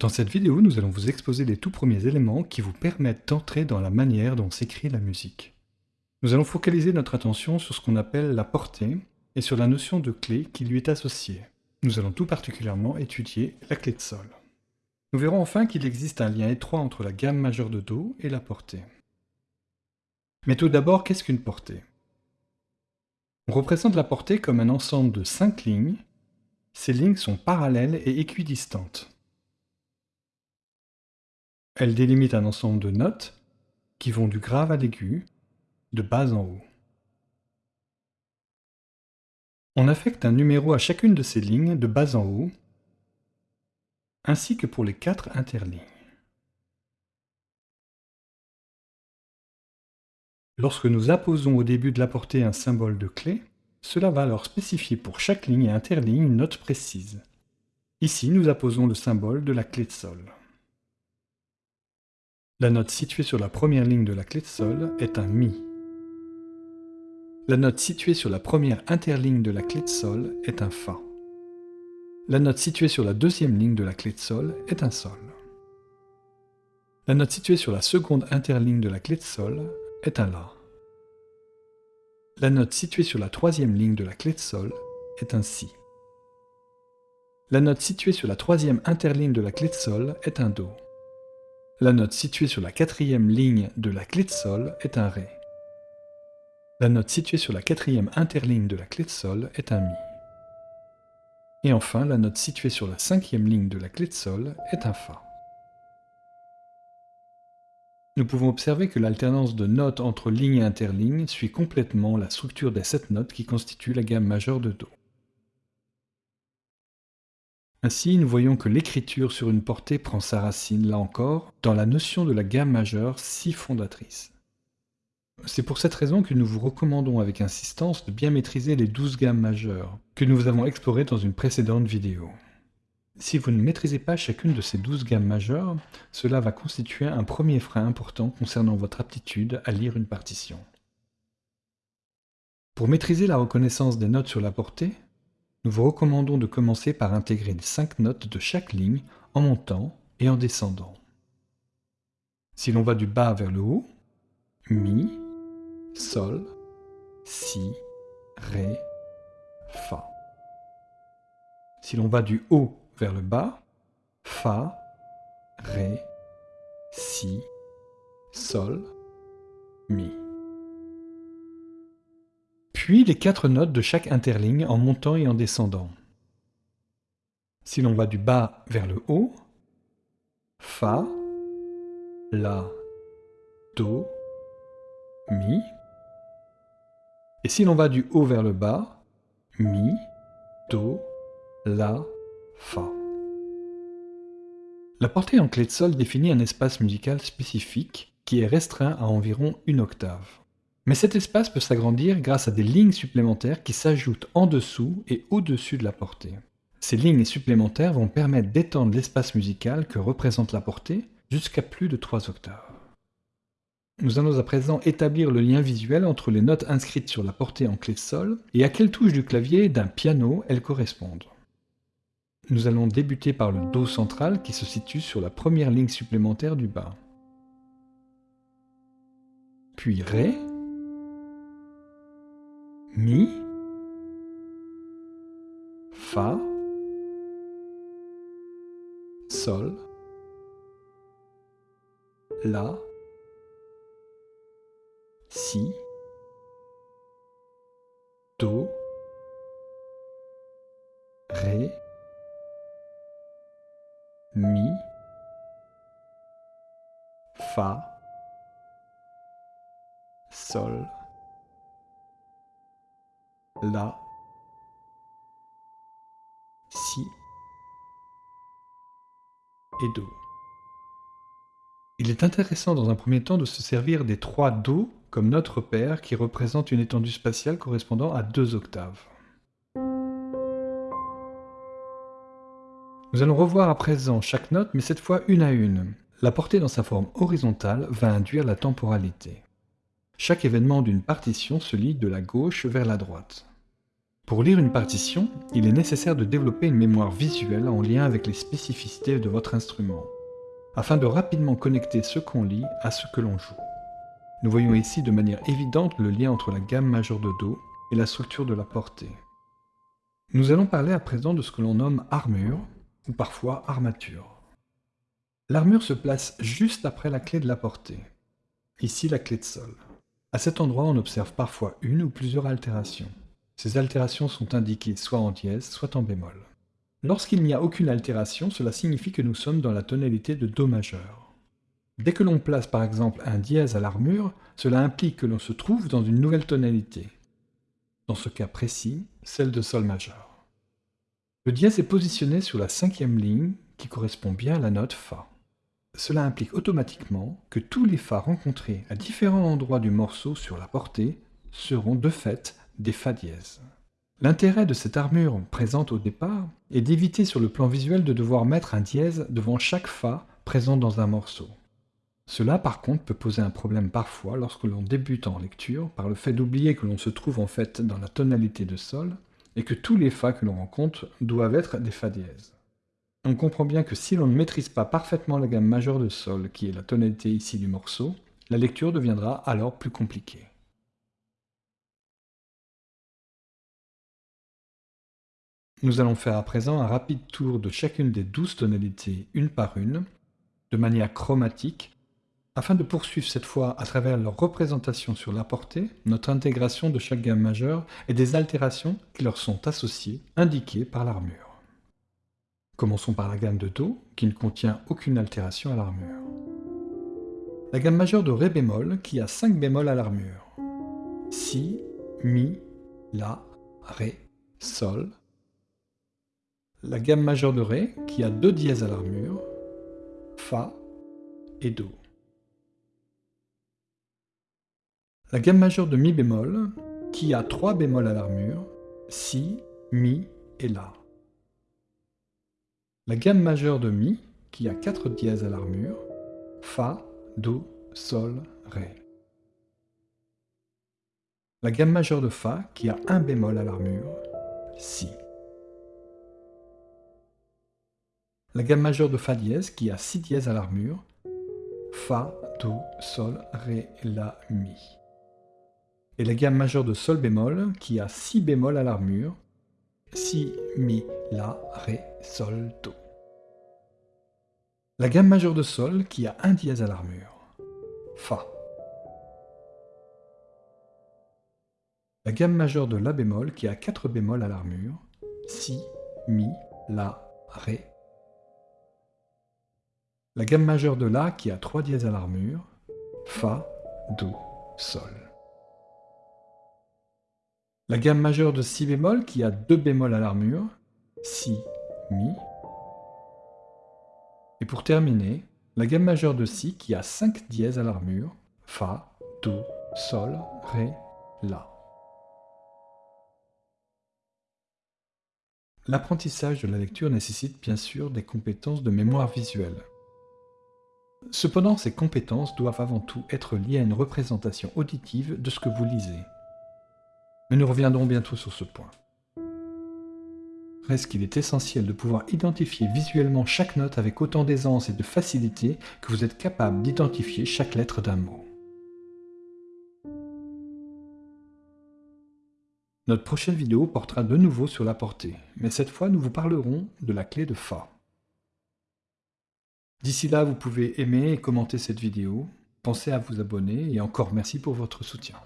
Dans cette vidéo, nous allons vous exposer les tout premiers éléments qui vous permettent d'entrer dans la manière dont s'écrit la musique. Nous allons focaliser notre attention sur ce qu'on appelle la portée et sur la notion de clé qui lui est associée. Nous allons tout particulièrement étudier la clé de sol. Nous verrons enfin qu'il existe un lien étroit entre la gamme majeure de Do et la portée. Mais tout d'abord, qu'est-ce qu'une portée? On représente la portée comme un ensemble de cinq lignes. Ces lignes sont parallèles et équidistantes. Elle délimite un ensemble de notes qui vont du grave à l'aigu, de bas en haut. On affecte un numéro à chacune de ces lignes de bas en haut, ainsi que pour les quatre interlignes. Lorsque nous apposons au début de la portée un symbole de clé, cela va alors spécifier pour chaque ligne et interligne une note précise. Ici, nous apposons le symbole de la clé de sol. La note située sur la première ligne de la clé de sol est un Mi. La note située sur la première interligne de la clé de sol est un Fa. La note située sur la deuxième ligne de la clé de sol est un Sol. La note située sur la seconde interligne de la clé de sol est un La. La note située sur la troisième ligne de la clé de sol est un Si. La note située sur la troisième interligne de la clé de sol est un Do. La note située sur la quatrième ligne de la clé de sol est un Ré. La note située sur la quatrième interligne de la clé de sol est un Mi. Et enfin, la note située sur la cinquième ligne de la clé de sol est un Fa. Nous pouvons observer que l'alternance de notes entre lignes et interlignes suit complètement la structure des sept notes qui constituent la gamme majeure de Do. Ainsi, nous voyons que l'écriture sur une portée prend sa racine, là encore, dans la notion de la gamme majeure si fondatrice. C'est pour cette raison que nous vous recommandons avec insistance de bien maîtriser les douze gammes majeures, que nous avons explorées dans une précédente vidéo. Si vous ne maîtrisez pas chacune de ces douze gammes majeures, cela va constituer un premier frein important concernant votre aptitude à lire une partition. Pour maîtriser la reconnaissance des notes sur la portée, nous vous recommandons de commencer par intégrer les cinq notes de chaque ligne en montant et en descendant. Si l'on va du bas vers le haut, Mi, Sol, Si, Ré, Fa. Si l'on va du haut vers le bas, Fa, Ré, Si, Sol, Mi puis les quatre notes de chaque interligne en montant et en descendant. Si l'on va du bas vers le haut, Fa, La, Do, Mi. Si l'on va du haut vers le bas, Mi, Do, La, Fa. La portée en clé de sol définit un espace musical spécifique qui est restreint à environ une octave. Mais cet espace peut s'agrandir grâce à des lignes supplémentaires qui s'ajoutent en dessous et au-dessus de la portée. Ces lignes supplémentaires vont permettre d'étendre l'espace musical que représente la portée jusqu'à plus de 3 octaves. Nous allons à présent établir le lien visuel entre les notes inscrites sur la portée en clé sol et à quelle touche du clavier d'un piano elles correspondent. Nous allons débuter par le Do central qui se situe sur la première ligne supplémentaire du bas. Puis Ré, Mi, Fa, Sol, La, Si, Do, Ré, Mi, Fa, Sol, la, si. Et do. Il est intéressant dans un premier temps de se servir des trois do comme notre repère qui représente une étendue spatiale correspondant à deux octaves. Nous allons revoir à présent chaque note, mais cette fois une à une. La portée dans sa forme horizontale va induire la temporalité. Chaque événement d'une partition se lit de la gauche vers la droite. Pour lire une partition, il est nécessaire de développer une mémoire visuelle en lien avec les spécificités de votre instrument, afin de rapidement connecter ce qu'on lit à ce que l'on joue. Nous voyons ici de manière évidente le lien entre la gamme majeure de Do et la structure de la portée. Nous allons parler à présent de ce que l'on nomme armure, ou parfois armature. L'armure se place juste après la clé de la portée. Ici la clé de sol. À cet endroit, on observe parfois une ou plusieurs altérations. Ces altérations sont indiquées soit en dièse, soit en bémol. Lorsqu'il n'y a aucune altération, cela signifie que nous sommes dans la tonalité de Do majeur. Dès que l'on place par exemple un dièse à l'armure, cela implique que l'on se trouve dans une nouvelle tonalité. Dans ce cas précis, celle de Sol majeur. Le dièse est positionné sur la cinquième ligne qui correspond bien à la note Fa. Cela implique automatiquement que tous les Fa rencontrés à différents endroits du morceau sur la portée seront de fait des Fa dièses. L'intérêt de cette armure présente au départ est d'éviter sur le plan visuel de devoir mettre un dièse devant chaque Fa présent dans un morceau. Cela par contre peut poser un problème parfois lorsque l'on débute en lecture par le fait d'oublier que l'on se trouve en fait dans la tonalité de Sol et que tous les Fa que l'on rencontre doivent être des Fa dièses. On comprend bien que si l'on ne maîtrise pas parfaitement la gamme majeure de Sol, qui est la tonalité ici du morceau, la lecture deviendra alors plus compliquée. Nous allons faire à présent un rapide tour de chacune des douze tonalités une par une, de manière chromatique, afin de poursuivre cette fois à travers leur représentation sur la portée, notre intégration de chaque gamme majeure et des altérations qui leur sont associées, indiquées par l'armure. Commençons par la gamme de Do, qui ne contient aucune altération à l'armure. La gamme majeure de Ré bémol, qui a 5 bémols à l'armure. Si, Mi, La, Ré, Sol, la gamme majeure de Ré, qui a deux dièses à l'armure, Fa et Do. La gamme majeure de Mi bémol, qui a trois bémols à l'armure, Si, Mi et La. La gamme majeure de Mi, qui a quatre dièses à l'armure, Fa, Do, Sol, Ré. La gamme majeure de Fa, qui a un bémol à l'armure, Si. la gamme majeure de Fa dièse qui a 6 dièses à l'armure, Fa, Do, Sol, Ré, La, Mi. Et la gamme majeure de Sol bémol qui a 6 bémols à l'armure, Si, Mi, La, Ré, Sol, Do. La gamme majeure de Sol qui a 1 dièse à l'armure, Fa. La gamme majeure de La bémol qui a 4 bémols à l'armure, Si, Mi, La, Ré, la gamme majeure de La qui a 3 dièses à l'armure, Fa, Do, Sol. La gamme majeure de Si bémol qui a 2 bémols à l'armure, Si, Mi. Et pour terminer, la gamme majeure de Si qui a 5 dièses à l'armure, Fa, Do, Sol, Ré, La. L'apprentissage de la lecture nécessite bien sûr des compétences de mémoire visuelle. Cependant, ces compétences doivent avant tout être liées à une représentation auditive de ce que vous lisez. Mais nous reviendrons bientôt sur ce point. Reste qu'il est essentiel de pouvoir identifier visuellement chaque note avec autant d'aisance et de facilité que vous êtes capable d'identifier chaque lettre d'un mot. Notre prochaine vidéo portera de nouveau sur la portée, mais cette fois nous vous parlerons de la clé de Fa. D'ici là, vous pouvez aimer et commenter cette vidéo. Pensez à vous abonner et encore merci pour votre soutien.